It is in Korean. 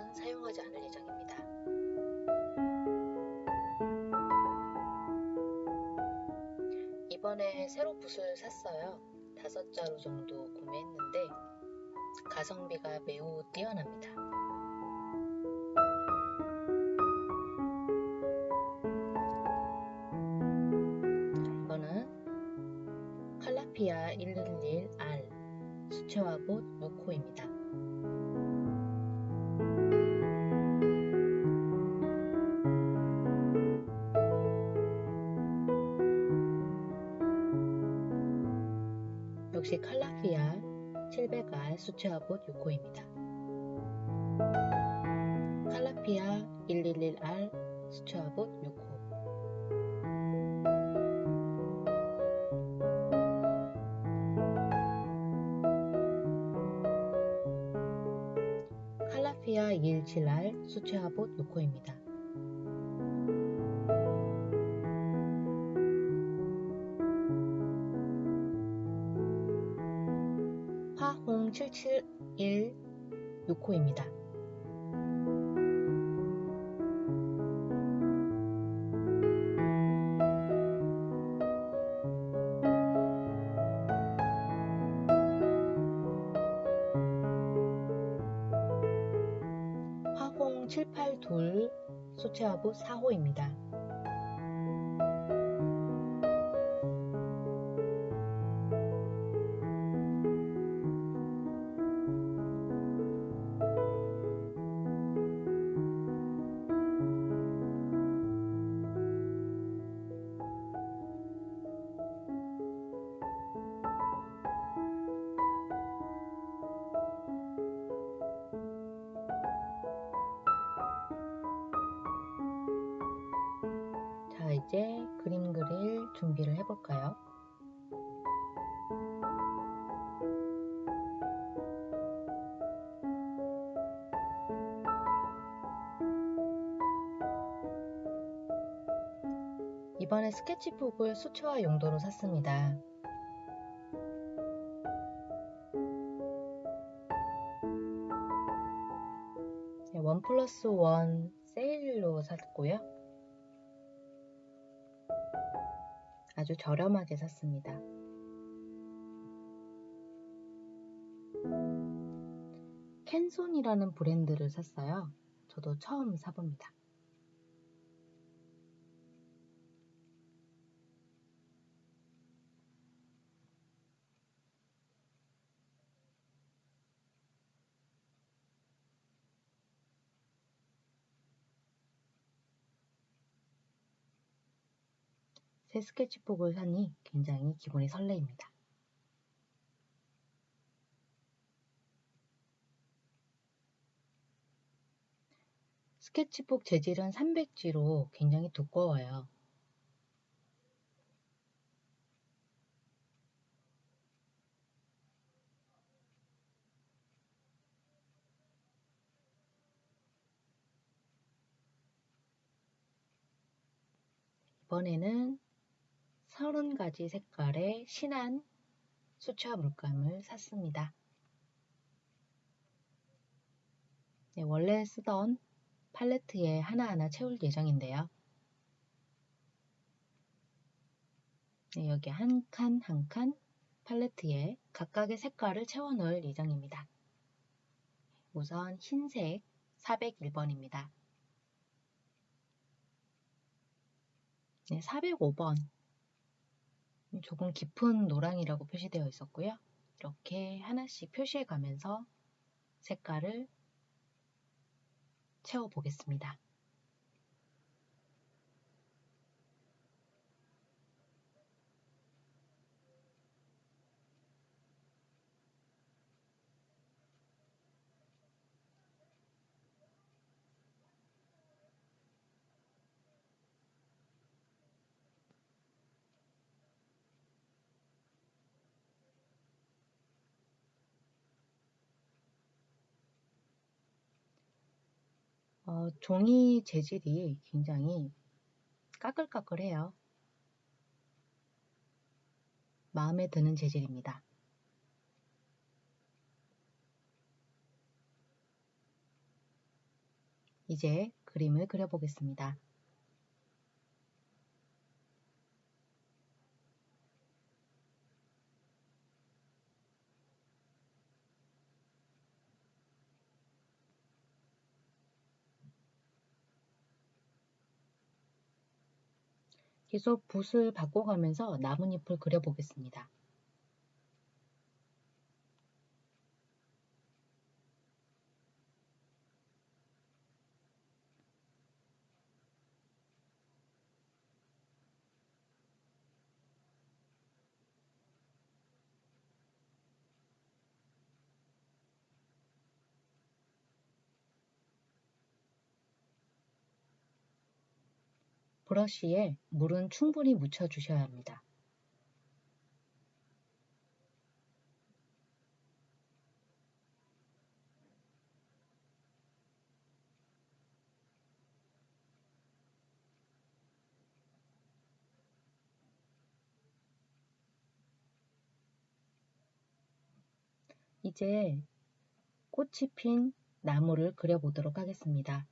더 이상 이 붓은 사용하지 않을 예정입니다. 이번에 새로 붓을 샀어요. 다섯 자루 정도 구매했는데 가성비가 매우 뛰어납니다. 이거는 칼라피아 111R 수채화봇 6호입니다. 역시 칼라피아 700R 수채화봇 6호입니다. 칼라피아 111R 수채화봇 6호 칼라피아 217R 수채화봇 6호입니다. 화홍 771 6호입니다. 화홍 782 수채화부 4호입니다. 이제 그림 그릴 준비를 해볼까요? 이번에 스케치북을 수채화 용도로 샀습니다. 네, 원 플러스 원 세일로 샀고요. 아주 저렴하게 샀습니다. 캔손이라는 브랜드를 샀어요. 저도 처음 사봅니다. 새 스케치북을 사니 굉장히 기분이 설레입니다. 스케치북 재질은 300G로 굉장히 두꺼워요. 이번에는 30가지 색깔의 진한 수채화 물감을 샀습니다. 네, 원래 쓰던 팔레트에 하나하나 채울 예정인데요. 네, 여기 한 칸 한 칸 팔레트에 각각의 색깔을 채워 넣을 예정입니다. 우선 흰색 401번입니다. 네, 405번 조금 깊은 노랑이라고 표시되어 있었고요. 이렇게 하나씩 표시해 가면서 색깔을 채워 보겠습니다. 어, 종이 재질이 굉장히 까끌까끌해요. 마음에 드는 재질입니다. 이제 그림을 그려보겠습니다. 계속 붓을 바꿔가면서 나뭇잎을 그려보겠습니다. 브러쉬에 물은 충분히 묻혀 주셔야 합니다. 이제 꽃이 핀 나무를 그려보도록 하겠습니다.